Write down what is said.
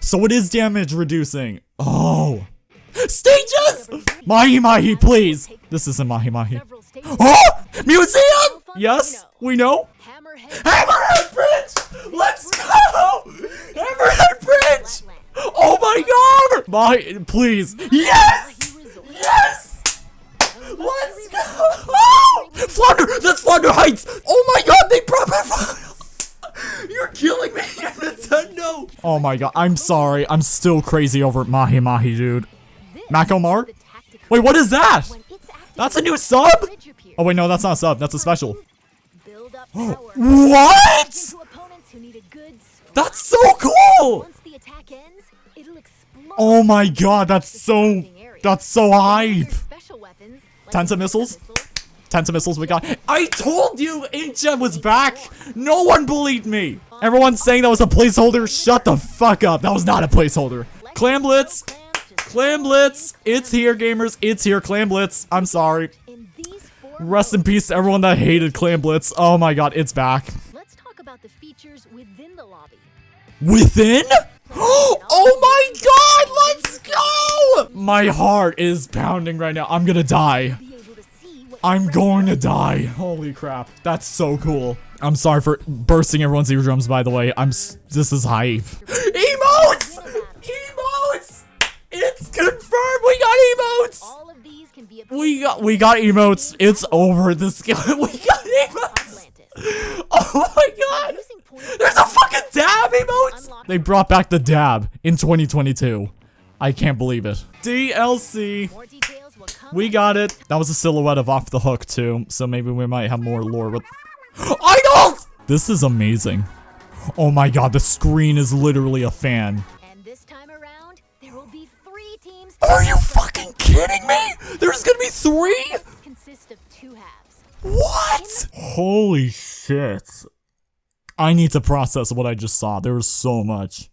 So it is damage reducing. Oh. Stages! Mahi Mahi, please. This isn't Mahi Mahi. Oh! Museum! Yes, we know. Hammerhead. Bridge! Let's go! Hammerhead Bridge! Oh my god! Mahi, please. Yes! Yes! Let's go! Oh! Flounder! That's Flounder Heights! Oh my god, they brought back You're killing me, Nintendo! Oh my god, I'm sorry. I'm still crazy over Mahi Mahi, dude. This Macomar? is the tactical Wait, what is that? when it's active, That's a new sub? Oh wait, no, that's not a sub. That's a special. Build up power. What? Into opponents who need a good splash. That's so cool! Once the attack ends, it'll explode. Oh my god, that's so... That's so hype! Special weapons, like Tenta missiles? Tenta missiles we got. I told you Incha was back! No one believed me! Everyone's saying that was a placeholder. Shut the fuck up. That was not a placeholder. Clam Blitz! Clam Blitz! It's here, gamers. It's here, Clam Blitz. I'm sorry. in these four Rest in peace to everyone that hated Clam Blitz. Oh my god, it's back. Let's talk about the features within the lobby. Within? Oh my god, let's go! My heart is pounding right now. I'm gonna die. I'm going to die. Holy crap. That's so cool. I'm sorry for bursting everyone's eardrums, by the way. I'm s- this is hype. Emotes! Emotes! It's confirmed we got emotes! All of these can be We got we got emotes. It's over this we got emotes! Atlantis. Oh my god! There's a fucking dab emotes! They brought back the dab in 2022. I can't believe it. DLC. We got it. That was a silhouette of Off the Hook too, so maybe we might have more lore with idols. This is amazing. Oh my god, the screen is literally a fan. And this time around, there will be three teams. Are you fucking kidding me? There's gonna be three? Consist of two halves. What? Holy shit. I need to process what I just saw. There was so much.